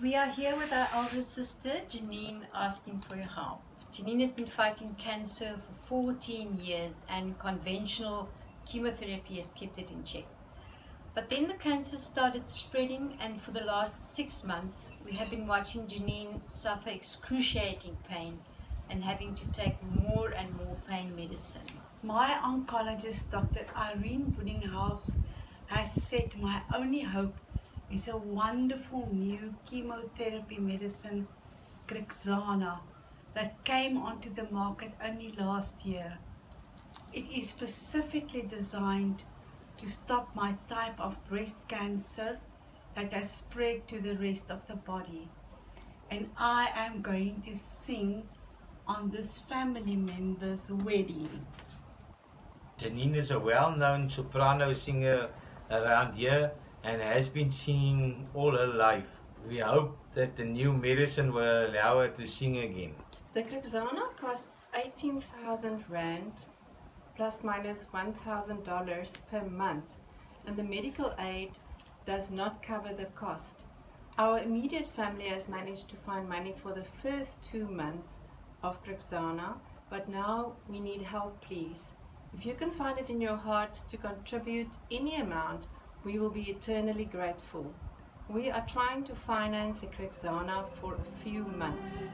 We are here with our elder sister, Janine, asking for your help. Janine has been fighting cancer for 14 years and conventional chemotherapy has kept it in check. But then the cancer started spreading and for the last six months we have been watching Janine suffer excruciating pain and having to take more and more pain medicine. My oncologist, Dr. Irene Buddinghouse, has said my only hope is a wonderful new chemotherapy medicine, Crixana, that came onto the market only last year. It is specifically designed to stop my type of breast cancer that has spread to the rest of the body. And I am going to sing on this family member's wedding. Janine is a well-known soprano singer around here and has been singing all her life. We hope that the new medicine will allow her to sing again. The Crixana costs 18,000 Rand plus minus $1,000 per month and the medical aid does not cover the cost. Our immediate family has managed to find money for the first two months of Crixana but now we need help please. If you can find it in your heart to contribute any amount, we will be eternally grateful. We are trying to finance a Crixana for a few months.